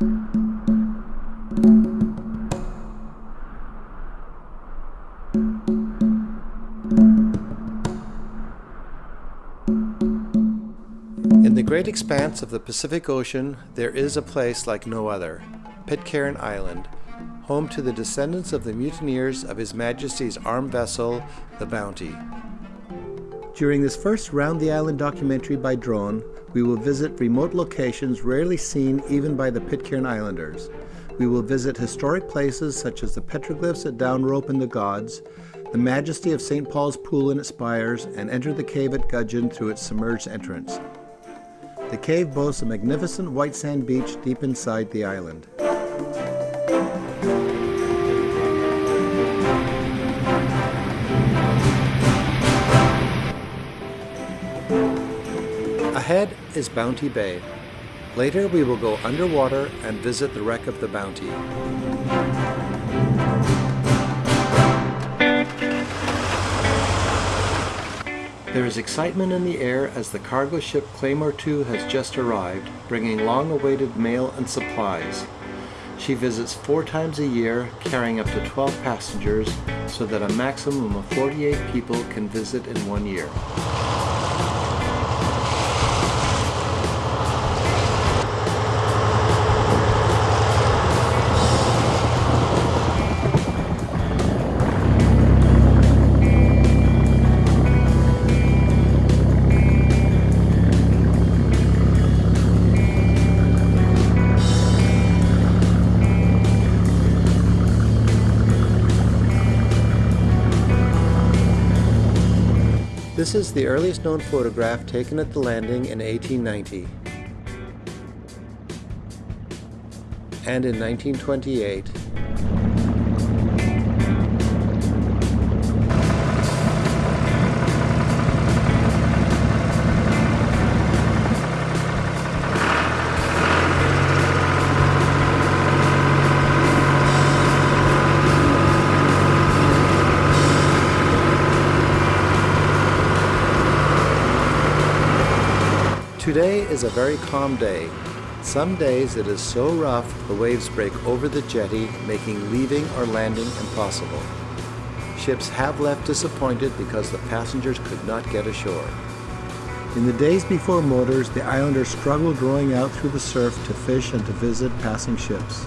In the great expanse of the Pacific Ocean, there is a place like no other, Pitcairn Island, home to the descendants of the mutineers of His Majesty's armed vessel, the Bounty. During this first Round the Island documentary by drone, we will visit remote locations rarely seen even by the Pitcairn Islanders. We will visit historic places such as the petroglyphs at Down Rope and the Gods, the majesty of St. Paul's Pool and its spires, and enter the cave at Gudgeon through its submerged entrance. The cave boasts a magnificent white sand beach deep inside the island. Ahead is Bounty Bay. Later we will go underwater and visit the wreck of the Bounty. There is excitement in the air as the cargo ship Claymore 2 has just arrived, bringing long-awaited mail and supplies. She visits four times a year, carrying up to 12 passengers, so that a maximum of 48 people can visit in one year. This is the earliest known photograph taken at the landing in 1890. And in 1928, Today is a very calm day. Some days it is so rough the waves break over the jetty, making leaving or landing impossible. Ships have left disappointed because the passengers could not get ashore. In the days before motors, the islanders struggled rowing out through the surf to fish and to visit passing ships.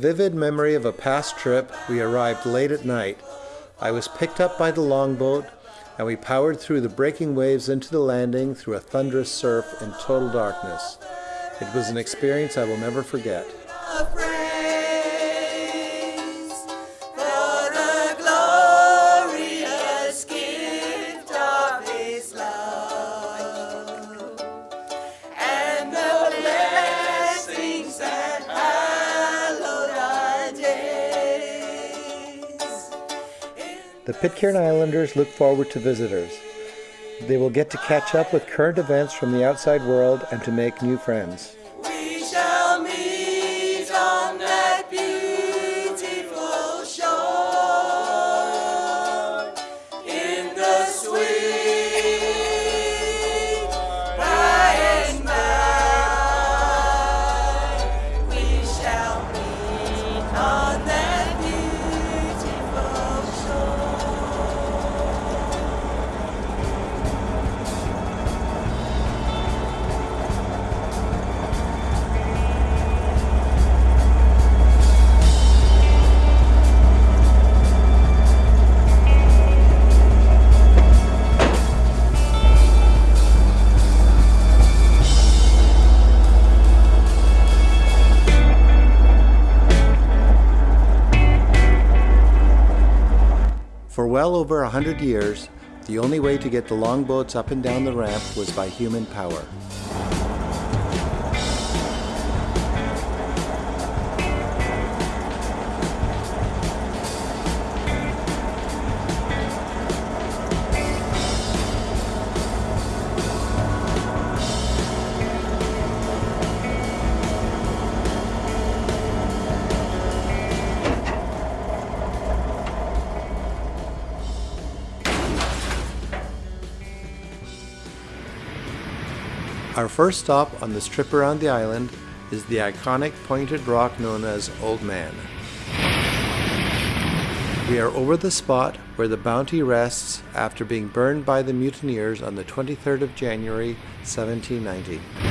Vivid memory of a past trip. We arrived late at night. I was picked up by the longboat and we powered through the breaking waves into the landing through a thunderous surf in total darkness. It was an experience I will never forget. The Pitcairn Islanders look forward to visitors. They will get to catch up with current events from the outside world and to make new friends. Well over a hundred years, the only way to get the longboats up and down the ramp was by human power. Our first stop on this trip around the island is the iconic pointed rock known as Old Man. We are over the spot where the Bounty rests after being burned by the mutineers on the 23rd of January 1790.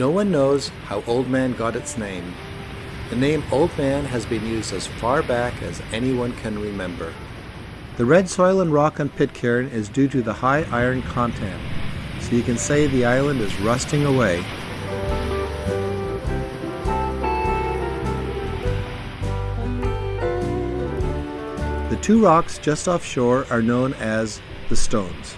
No one knows how Old Man got its name. The name Old Man has been used as far back as anyone can remember. The red soil and rock on Pitcairn is due to the high iron content, so you can say the island is rusting away. The two rocks just offshore are known as the Stones.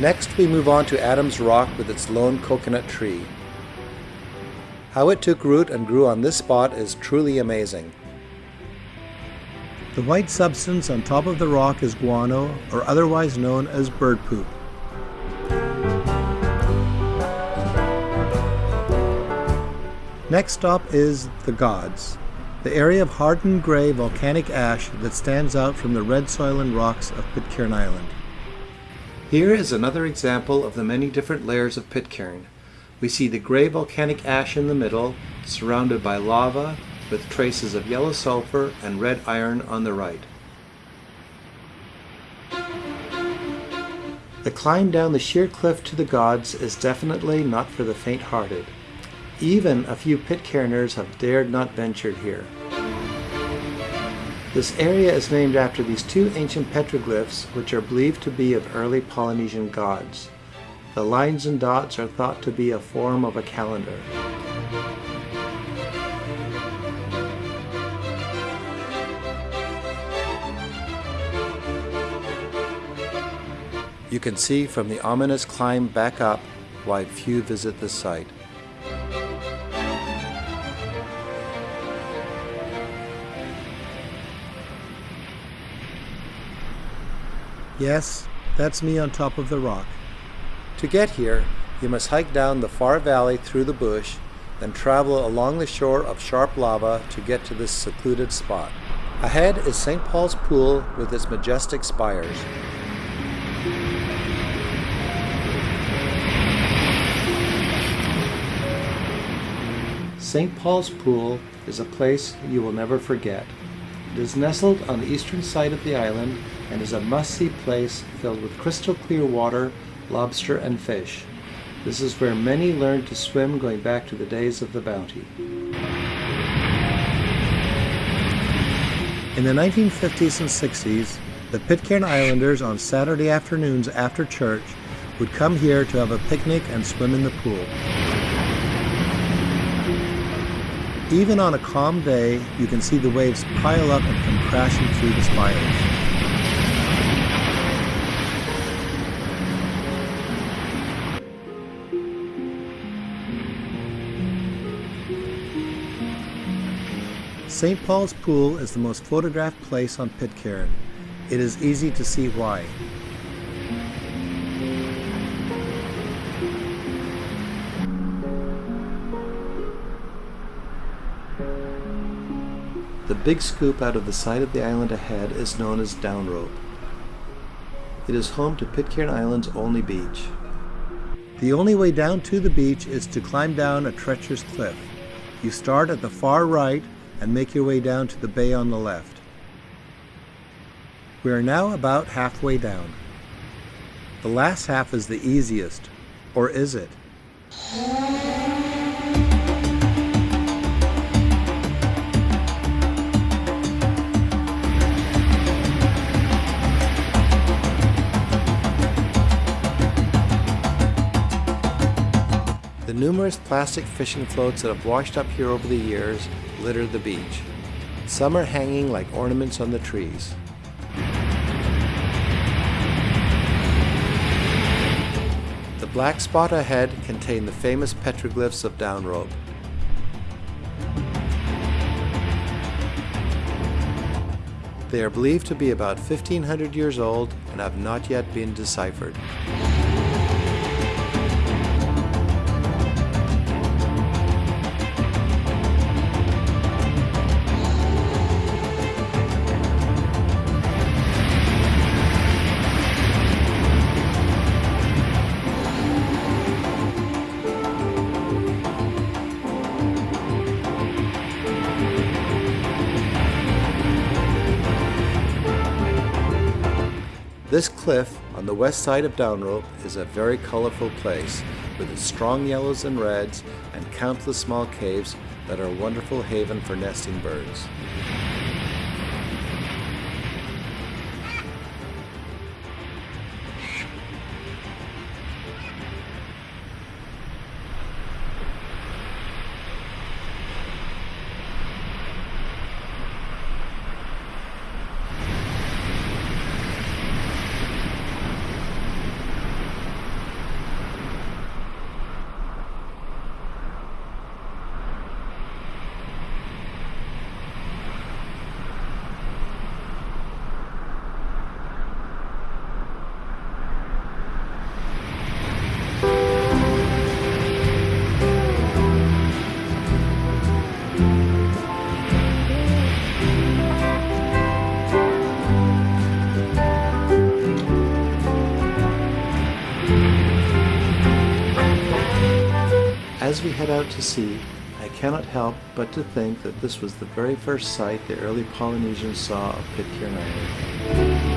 Next, we move on to Adams Rock with its lone coconut tree. How it took root and grew on this spot is truly amazing. The white substance on top of the rock is guano, or otherwise known as bird poop. Next stop is the Gods, the area of hardened gray volcanic ash that stands out from the red soil and rocks of Pitcairn Island. Here is another example of the many different layers of Pitcairn. We see the gray volcanic ash in the middle, surrounded by lava, with traces of yellow sulfur and red iron on the right. The climb down the sheer cliff to the gods is definitely not for the faint-hearted. Even a few Pitcairners have dared not venture here. This area is named after these two ancient petroglyphs which are believed to be of early Polynesian gods. The lines and dots are thought to be a form of a calendar. You can see from the ominous climb back up why few visit the site. Yes, that's me on top of the rock. To get here, you must hike down the far valley through the bush, then travel along the shore of sharp lava to get to this secluded spot. Ahead is St. Paul's Pool with its majestic spires. St. Paul's Pool is a place you will never forget. It is nestled on the eastern side of the island and is a must-see place filled with crystal clear water, lobster, and fish. This is where many learned to swim going back to the days of the bounty. In the 1950s and 60s, the Pitcairn Islanders on Saturday afternoons after church would come here to have a picnic and swim in the pool. Even on a calm day, you can see the waves pile up and come crashing through the spires. St. Paul's Pool is the most photographed place on Pitcairn. It is easy to see why. The big scoop out of the side of the island ahead is known as Down Rope. It is home to Pitcairn Island's only beach. The only way down to the beach is to climb down a treacherous cliff. You start at the far right and make your way down to the bay on the left. We are now about halfway down. The last half is the easiest, or is it? The numerous plastic fishing floats that have washed up here over the years litter the beach. Some are hanging like ornaments on the trees. The black spot ahead contain the famous petroglyphs of Downrope. They are believed to be about 1500 years old and have not yet been deciphered. Cliff on the west side of Downrope is a very colorful place with its strong yellows and reds and countless small caves that are a wonderful haven for nesting birds. Head out to sea, I cannot help but to think that this was the very first sight the early Polynesians saw of Pitcairn Island.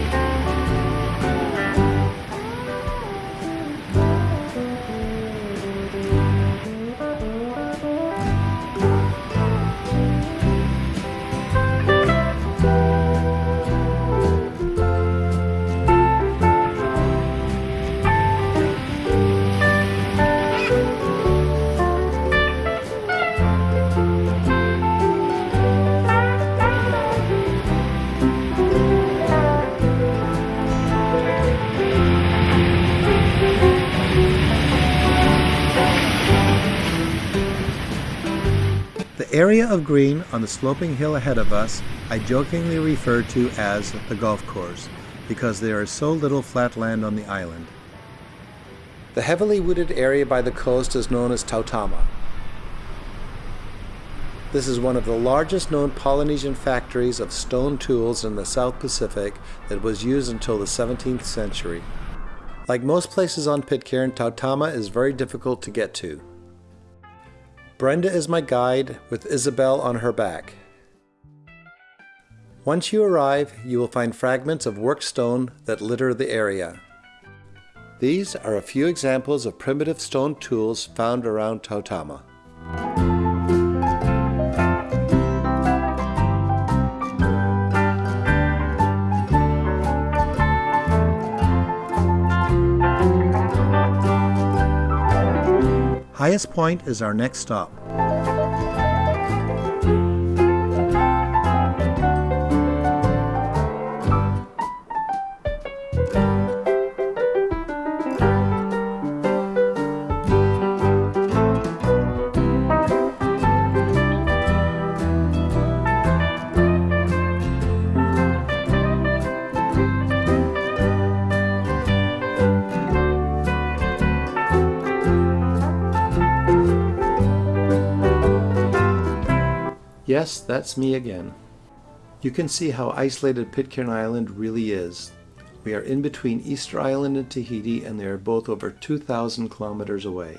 Area of green on the sloping hill ahead of us I jokingly refer to as the golf course because there is so little flat land on the island. The heavily wooded area by the coast is known as Tautama. This is one of the largest known Polynesian factories of stone tools in the South Pacific that was used until the 17th century. Like most places on Pitcairn, Tautama is very difficult to get to. Brenda is my guide with Isabel on her back. Once you arrive, you will find fragments of worked stone that litter the area. These are a few examples of primitive stone tools found around Tautama. Highest Point is our next stop. Yes, that's me again. You can see how isolated Pitcairn Island really is. We are in between Easter Island and Tahiti and they are both over 2,000 kilometers away.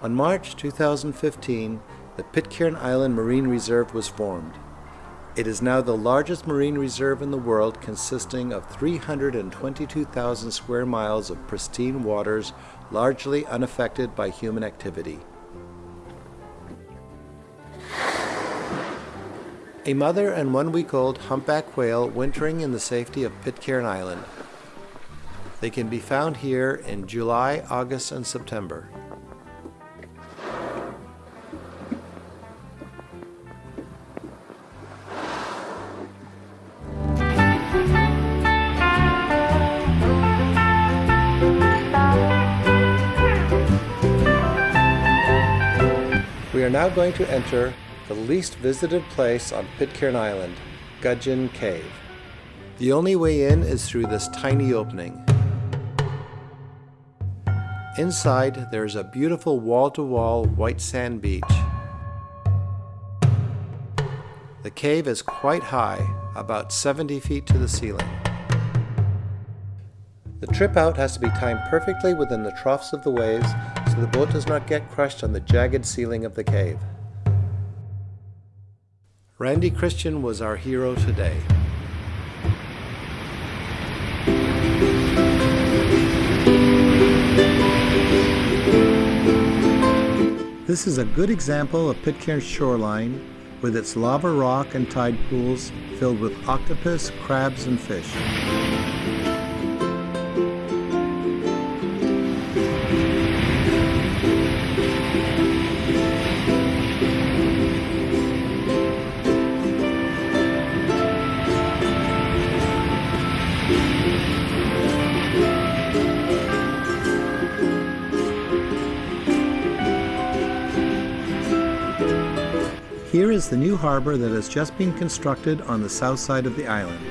On March 2015, the Pitcairn Island Marine Reserve was formed. It is now the largest marine reserve in the world, consisting of 322,000 square miles of pristine waters, largely unaffected by human activity. A mother and one week old humpback whale wintering in the safety of Pitcairn Island. They can be found here in July, August, and September. Going to enter the least visited place on Pitcairn Island, Gudgeon Cave. The only way in is through this tiny opening. Inside, there is a beautiful wall-to-wall white sand beach. The cave is quite high, about 70 feet to the ceiling. The trip out has to be timed perfectly within the troughs of the waves so the boat does not get crushed on the jagged ceiling of the cave. Randy Christian was our hero today. This is a good example of Pitcairn's shoreline with its lava rock and tide pools filled with octopus, crabs, and fish. The new harbor that has just been constructed on the south side of the island.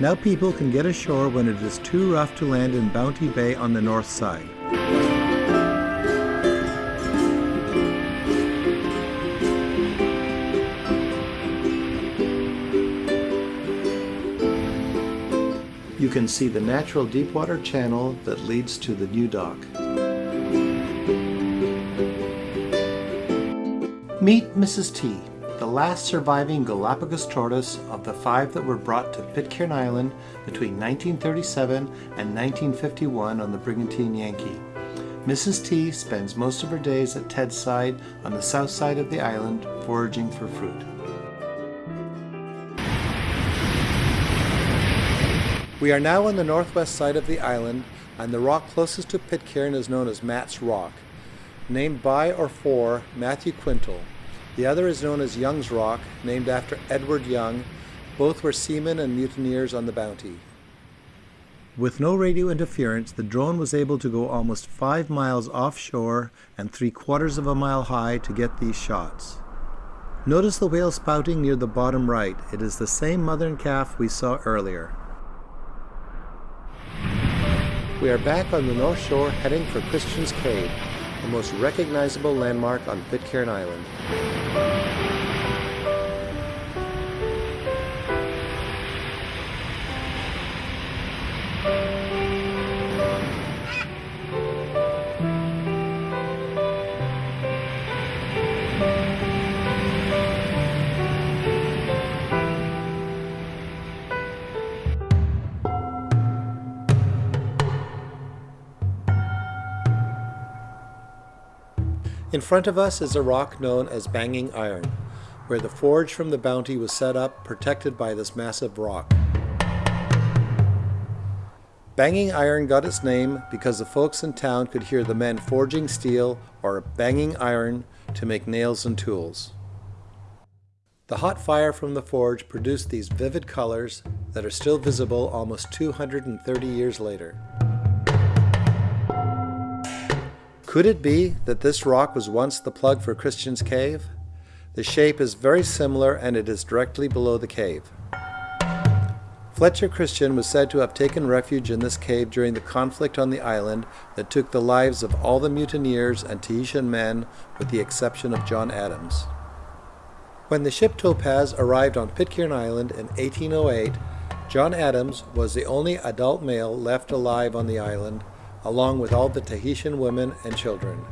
Now people can get ashore when it is too rough to land in Bounty Bay on the north side. You can see the natural deepwater channel that leads to the new dock. Meet Mrs. T, last surviving Galapagos tortoise of the five that were brought to Pitcairn Island between 1937 and 1951 on the Brigantine Yankee. Mrs. T spends most of her days at Tedside on the south side of the island foraging for fruit. We are now on the northwest side of the island and the rock closest to Pitcairn is known as Matt's Rock, named by or for Matthew Quintal. The other is known as Young's Rock, named after Edward Young. Both were seamen and mutineers on the Bounty. With no radio interference, the drone was able to go almost five miles offshore and three quarters of a mile high to get these shots. Notice the whale spouting near the bottom right. It is the same mother and calf we saw earlier. We are back on the north shore heading for Christian's Cave, the most recognizable landmark on Pitcairn Island. In front of us is a rock known as Banging Iron, where the forge from the Bounty was set up protected by this massive rock. Banging Iron got its name because the folks in town could hear the men forging steel or banging iron to make nails and tools. The hot fire from the forge produced these vivid colors that are still visible almost 230 years later. Could it be that this rock was once the plug for Christian's Cave? The shape is very similar and it is directly below the cave. Fletcher Christian was said to have taken refuge in this cave during the conflict on the island that took the lives of all the mutineers and Tahitian men with the exception of John Adams. When the ship Topaz arrived on Pitcairn Island in 1808, John Adams was the only adult male left alive on the island along with all the Tahitian women and children.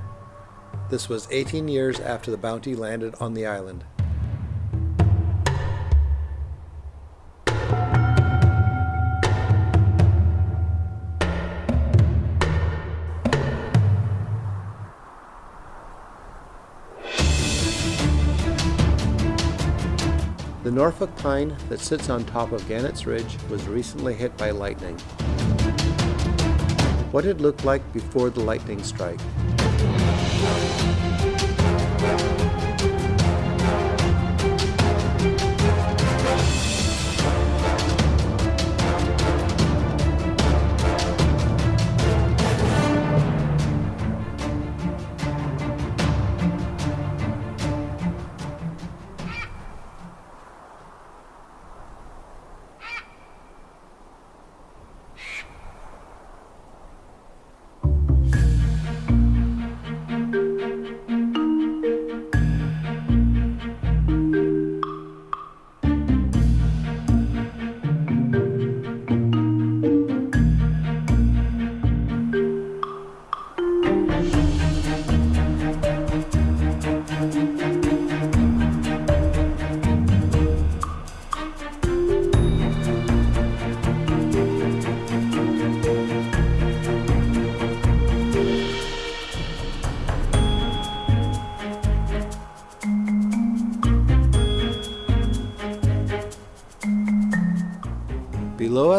This was 18 years after the bounty landed on the island. The Norfolk pine that sits on top of Gannett's Ridge was recently hit by lightning. What it looked like before the lightning strike.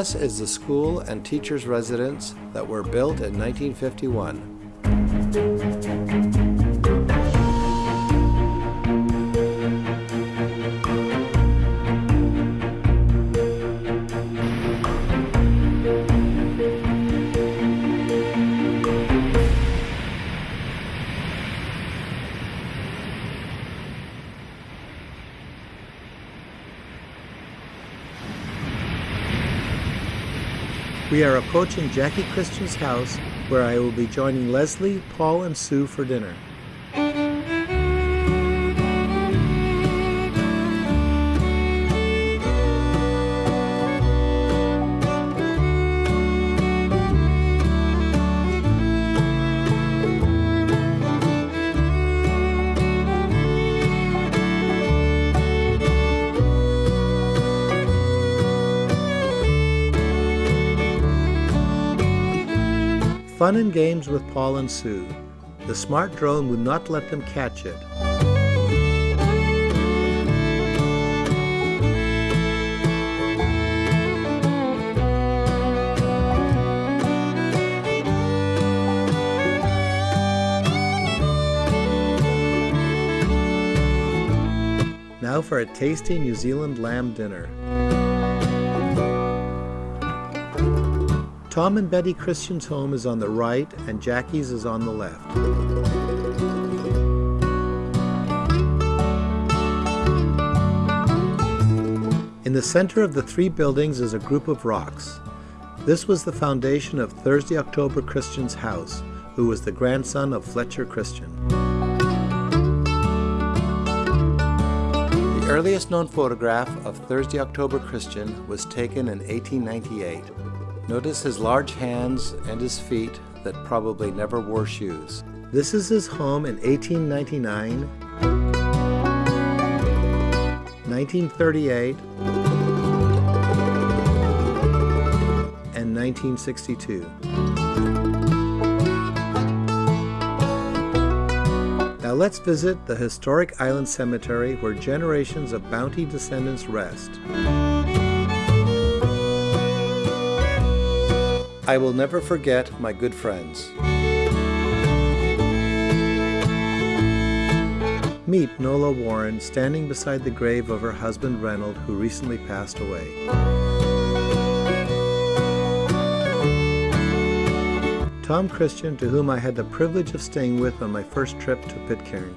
Us is the school and teachers' residence that were built in 1951. We are approaching Jackie Christian's house where I will be joining Leslie, Paul, and Sue for dinner. Fun and games with Paul and Sue. The smart drone would not let them catch it. Now for a tasty New Zealand lamb dinner. Tom and Betty Christian's home is on the right and Jackie's is on the left. In the center of the three buildings is a group of rocks. This was the foundation of Thursday October Christian's house, who was the grandson of Fletcher Christian. The earliest known photograph of Thursday October Christian was taken in 1898. Notice his large hands and his feet that probably never wore shoes. This is his home in 1899, 1938, and 1962. Now let's visit the historic island cemetery where generations of bounty descendants rest. I will never forget my good friends. Meet Nola Warren standing beside the grave of her husband Reynold, who recently passed away. Tom Christian, to whom I had the privilege of staying with on my first trip to Pitcairn.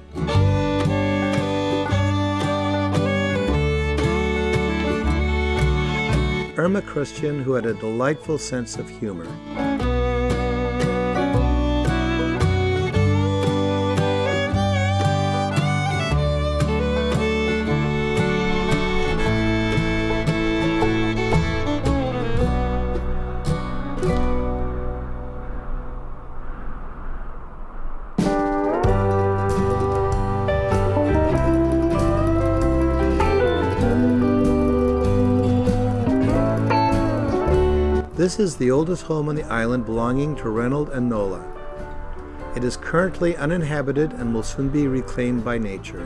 Irma Christian, who had a delightful sense of humor. This is the oldest home on the island belonging to Reynold and Nola. It is currently uninhabited and will soon be reclaimed by nature.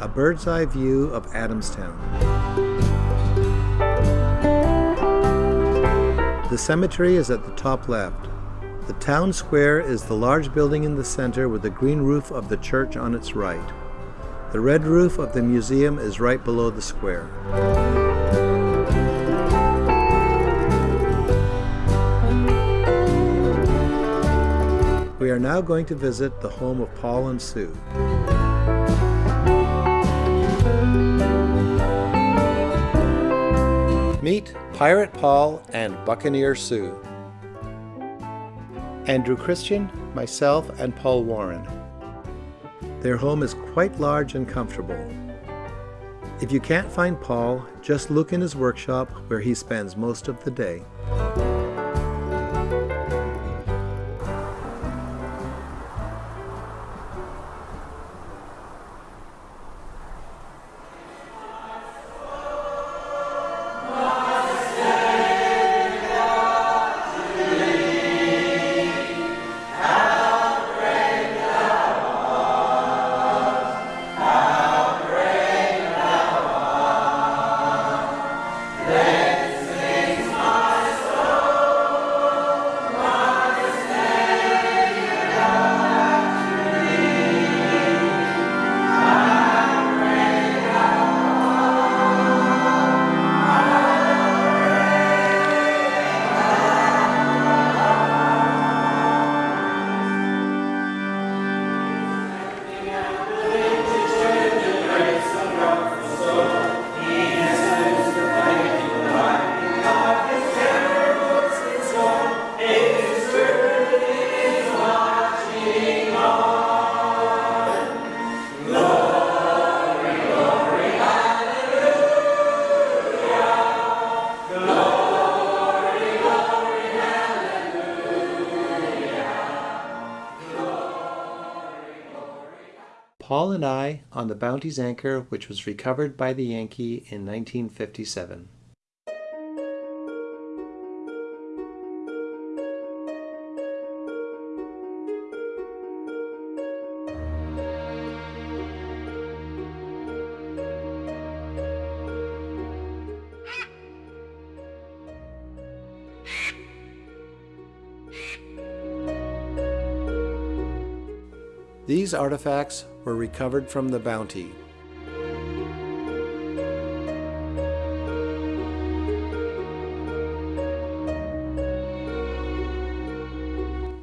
A bird's eye view of Adamstown. The cemetery is at the top left. The town square is the large building in the center with the green roof of the church on its right. The red roof of the museum is right below the square. We are now going to visit the home of Paul and Sue. Meet Pirate Paul and Buccaneer Sue. Andrew Christian, myself, and Paul Warren. Their home is quite large and comfortable. If you can't find Paul, just look in his workshop where he spends most of the day. Paul and I on the Bounty's anchor, which was recovered by the Yankee in 1957. These artifacts were recovered from the Bounty.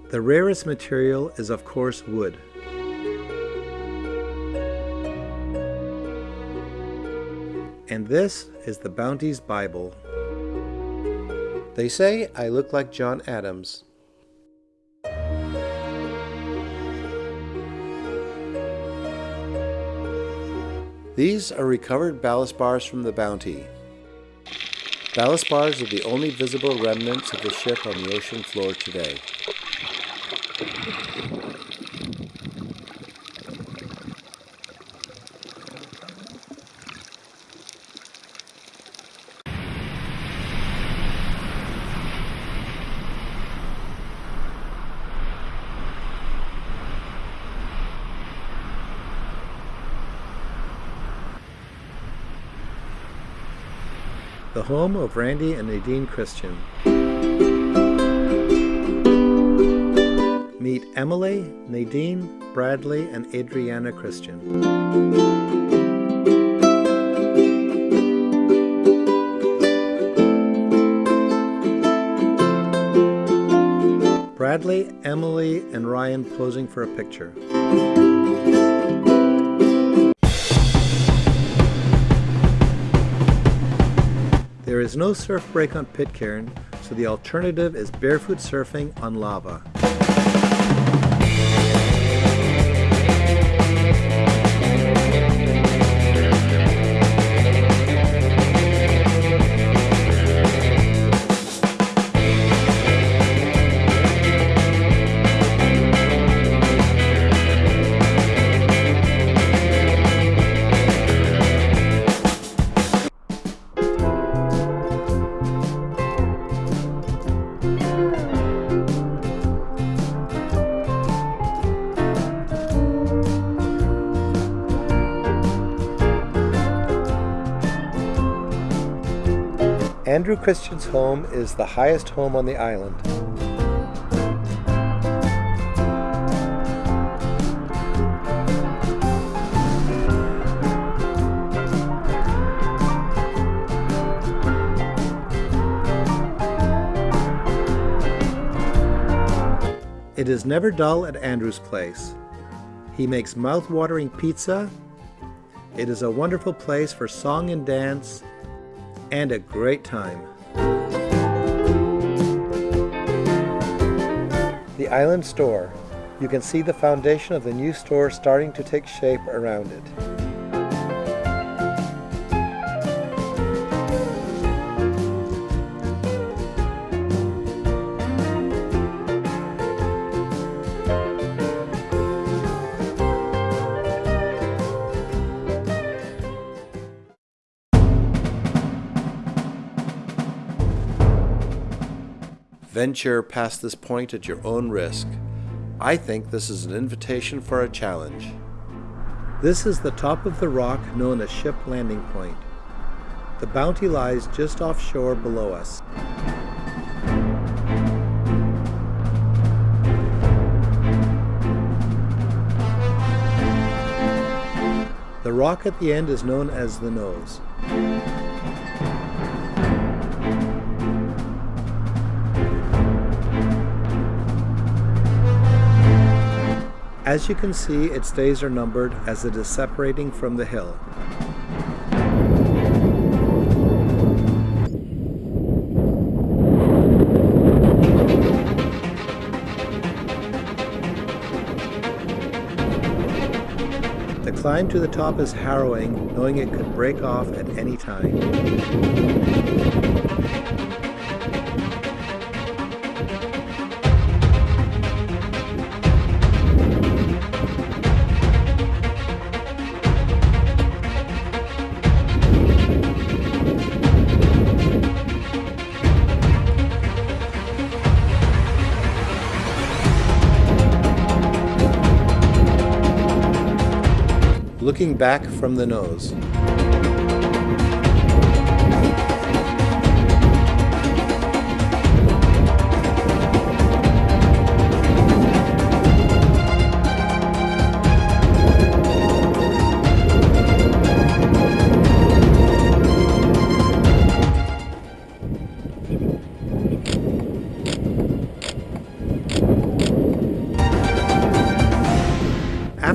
The rarest material is of course wood. And this is the Bounty's Bible. They say I look like John Adams. These are recovered ballast bars from the Bounty. Ballast bars are the only visible remnants of the ship on the ocean floor today. Home of Randy and Nadine Christian. Meet Emily, Nadine, Bradley, and Adriana Christian. Bradley, Emily, and Ryan posing for a picture. There is no surf break on Pitcairn, so the alternative is barefoot surfing on lava. Andrew Christian's home is the highest home on the island. It is never dull at Andrew's place. He makes mouth-watering pizza. It is a wonderful place for song and dance and a great time. The Island Store. You can see the foundation of the new store starting to take shape around it. Venture past this point at your own risk. I think this is an invitation for a challenge. This is the top of the rock known as Ship Landing Point. The Bounty lies just offshore below us. The rock at the end is known as the nose. As you can see, its days are numbered as it is separating from the hill. The climb to the top is harrowing, knowing it could break off at any time. Back from the nose.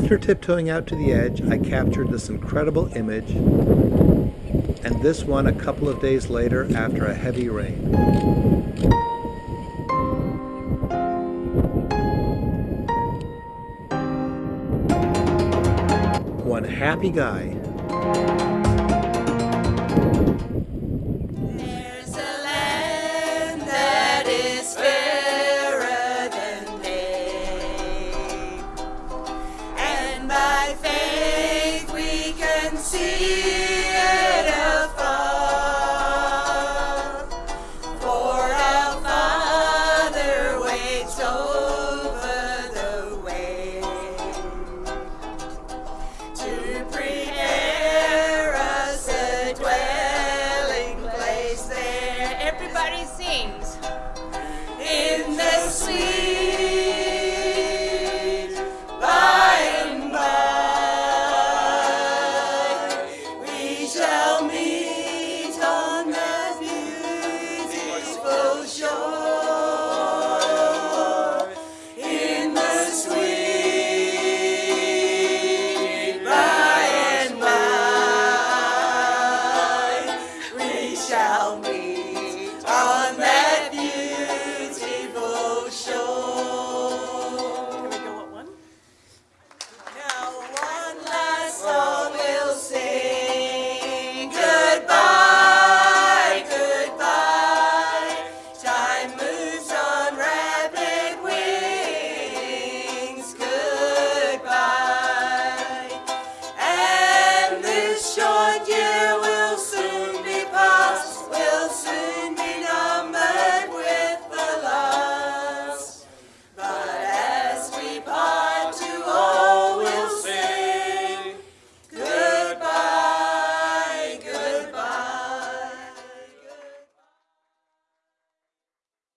After tiptoeing out to the edge, I captured this incredible image, and this one a couple of days later after a heavy rain. One happy guy